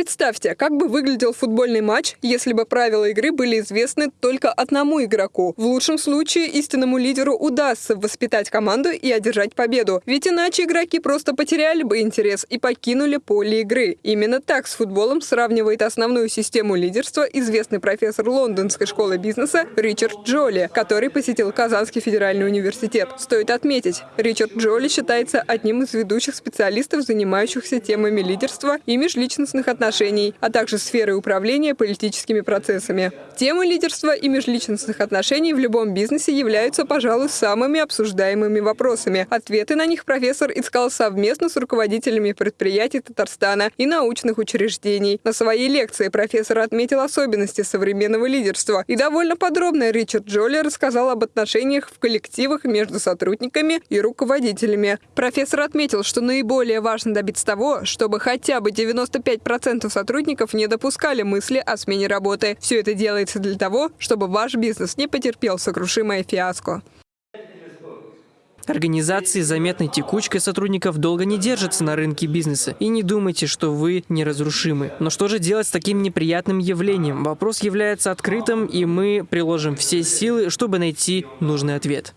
Представьте, как бы выглядел футбольный матч, если бы правила игры были известны только одному игроку. В лучшем случае истинному лидеру удастся воспитать команду и одержать победу. Ведь иначе игроки просто потеряли бы интерес и покинули поле игры. Именно так с футболом сравнивает основную систему лидерства известный профессор лондонской школы бизнеса Ричард Джоли, который посетил Казанский федеральный университет. Стоит отметить, Ричард Джоли считается одним из ведущих специалистов, занимающихся темами лидерства и межличностных отношений, а также сферой управления политическими процессами. Темы лидерства и межличностных отношений в любом бизнесе являются, пожалуй, самыми обсуждаемыми вопросами. Ответы на них профессор искал совместно с руководителями предприятий Татарстана и научных учреждений. На своей лекции профессор отметил особенности современного лидерства и довольно подробно Ричард Джоли рассказал об отношениях в коллективах между сотрудниками и руководителями. Профессор отметил, что наиболее важно добиться того, чтобы хотя бы 95% сотрудников не допускали мысли о смене работы. Все это делается для того, чтобы ваш бизнес не потерпел сокрушимое фиаско. Организации заметной текучкой сотрудников долго не держатся на рынке бизнеса. И не думайте, что вы неразрушимы. Но что же делать с таким неприятным явлением? Вопрос является открытым, и мы приложим все силы, чтобы найти нужный ответ.